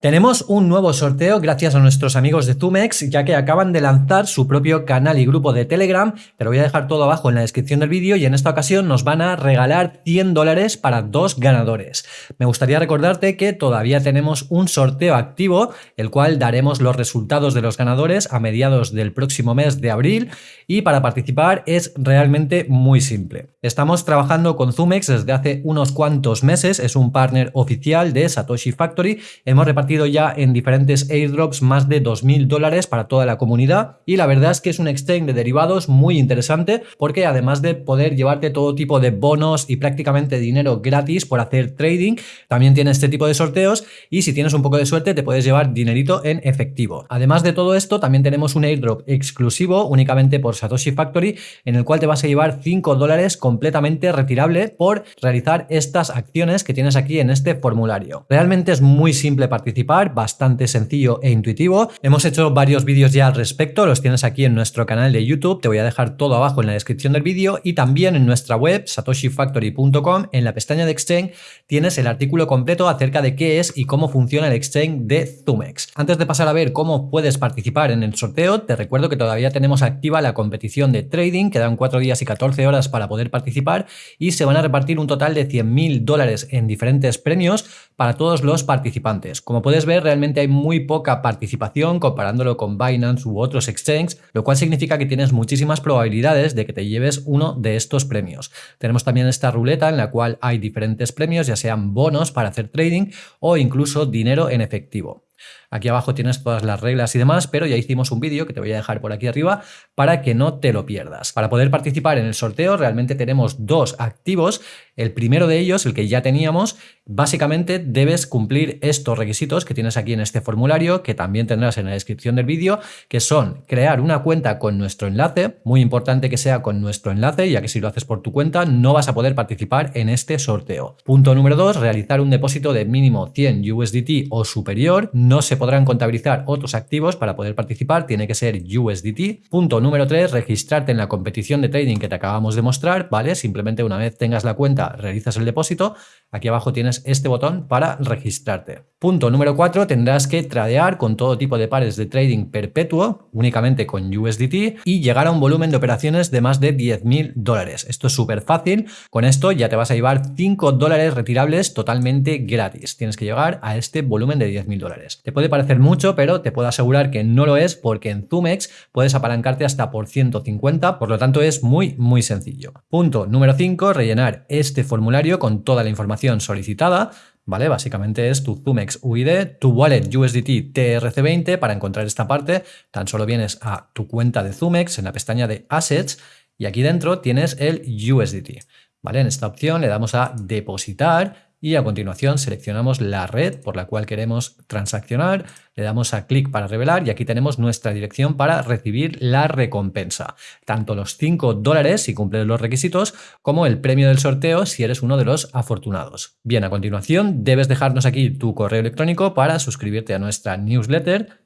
Tenemos un nuevo sorteo gracias a nuestros amigos de Zumex, ya que acaban de lanzar su propio canal y grupo de Telegram, te lo voy a dejar todo abajo en la descripción del vídeo y en esta ocasión nos van a regalar 100 dólares para dos ganadores. Me gustaría recordarte que todavía tenemos un sorteo activo, el cual daremos los resultados de los ganadores a mediados del próximo mes de abril y para participar es realmente muy simple. Estamos trabajando con Zumex desde hace unos cuantos meses, es un partner oficial de Satoshi Factory, hemos repartido ya en diferentes airdrops más de 2.000 dólares para toda la comunidad y la verdad es que es un exchange de derivados muy interesante porque además de poder llevarte todo tipo de bonos y prácticamente dinero gratis por hacer trading, también tiene este tipo de sorteos y si tienes un poco de suerte te puedes llevar dinerito en efectivo. Además de todo esto también tenemos un airdrop exclusivo únicamente por Satoshi Factory en el cual te vas a llevar 5 dólares completamente retirable por realizar estas acciones que tienes aquí en este formulario. Realmente es muy simple bastante sencillo e intuitivo. Hemos hecho varios vídeos ya al respecto, los tienes aquí en nuestro canal de YouTube, te voy a dejar todo abajo en la descripción del vídeo y también en nuestra web satoshifactory.com en la pestaña de Exchange tienes el artículo completo acerca de qué es y cómo funciona el Exchange de Zumex. Antes de pasar a ver cómo puedes participar en el sorteo, te recuerdo que todavía tenemos activa la competición de trading, quedan 4 días y 14 horas para poder participar y se van a repartir un total de 100.000 dólares en diferentes premios para todos los participantes. Como puedes ver, realmente hay muy poca participación comparándolo con Binance u otros exchanges, lo cual significa que tienes muchísimas probabilidades de que te lleves uno de estos premios. Tenemos también esta ruleta en la cual hay diferentes premios, ya sean bonos para hacer trading o incluso dinero en efectivo. Aquí abajo tienes todas las reglas y demás, pero ya hicimos un vídeo que te voy a dejar por aquí arriba para que no te lo pierdas. Para poder participar en el sorteo realmente tenemos dos activos. El primero de ellos, el que ya teníamos, básicamente debes cumplir estos requisitos que tienes aquí en este formulario, que también tendrás en la descripción del vídeo, que son crear una cuenta con nuestro enlace, muy importante que sea con nuestro enlace, ya que si lo haces por tu cuenta no vas a poder participar en este sorteo. Punto número dos, realizar un depósito de mínimo 100 USDT o superior, no se podrán contabilizar otros activos para poder participar, tiene que ser USDT. Punto número 3, registrarte en la competición de trading que te acabamos de mostrar, ¿vale? Simplemente una vez tengas la cuenta, realizas el depósito, aquí abajo tienes este botón para registrarte. Punto número 4, tendrás que tradear con todo tipo de pares de trading perpetuo, únicamente con USDT, y llegar a un volumen de operaciones de más de 10.000 dólares. Esto es súper fácil, con esto ya te vas a llevar 5 dólares retirables totalmente gratis. Tienes que llegar a este volumen de 10.000 dólares. Te puede parecer mucho, pero te puedo asegurar que no lo es porque en Zumex puedes apalancarte hasta por 150, por lo tanto es muy, muy sencillo. Punto número 5, rellenar este formulario con toda la información solicitada, ¿vale? Básicamente es tu Zumex UID, tu wallet USDT TRC20. Para encontrar esta parte, tan solo vienes a tu cuenta de Zumex en la pestaña de Assets y aquí dentro tienes el USDT, ¿vale? En esta opción le damos a depositar y a continuación seleccionamos la red por la cual queremos transaccionar, le damos a clic para revelar y aquí tenemos nuestra dirección para recibir la recompensa, tanto los 5 dólares si cumples los requisitos como el premio del sorteo si eres uno de los afortunados. Bien, a continuación debes dejarnos aquí tu correo electrónico para suscribirte a nuestra newsletter,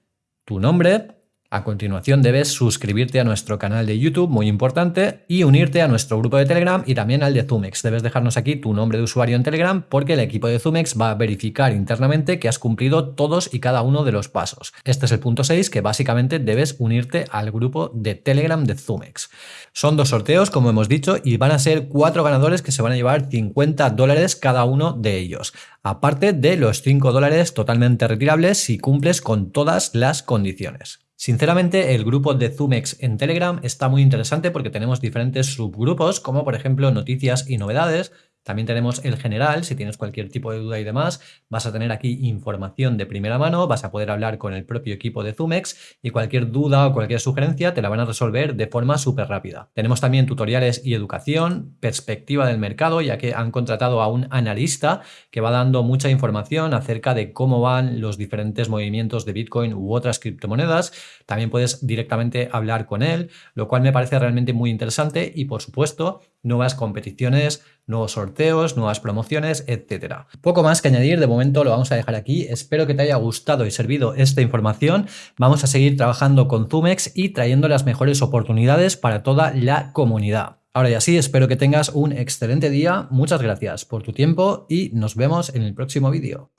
tu nombre, a continuación debes suscribirte a nuestro canal de YouTube, muy importante, y unirte a nuestro grupo de Telegram y también al de Zumex. Debes dejarnos aquí tu nombre de usuario en Telegram porque el equipo de Zumex va a verificar internamente que has cumplido todos y cada uno de los pasos. Este es el punto 6 que básicamente debes unirte al grupo de Telegram de Zumex. Son dos sorteos, como hemos dicho, y van a ser cuatro ganadores que se van a llevar 50 dólares cada uno de ellos, aparte de los 5 dólares totalmente retirables si cumples con todas las condiciones. Sinceramente, el grupo de Zumex en Telegram está muy interesante porque tenemos diferentes subgrupos, como por ejemplo noticias y novedades, también tenemos el general, si tienes cualquier tipo de duda y demás, vas a tener aquí información de primera mano, vas a poder hablar con el propio equipo de Zumex y cualquier duda o cualquier sugerencia te la van a resolver de forma súper rápida. Tenemos también tutoriales y educación, perspectiva del mercado, ya que han contratado a un analista que va dando mucha información acerca de cómo van los diferentes movimientos de Bitcoin u otras criptomonedas. También puedes directamente hablar con él, lo cual me parece realmente muy interesante y por supuesto nuevas competiciones, nuevos sorteos, nuevas promociones, etcétera. Poco más que añadir, de momento lo vamos a dejar aquí. Espero que te haya gustado y servido esta información. Vamos a seguir trabajando con Zumex y trayendo las mejores oportunidades para toda la comunidad. Ahora ya sí, espero que tengas un excelente día. Muchas gracias por tu tiempo y nos vemos en el próximo vídeo.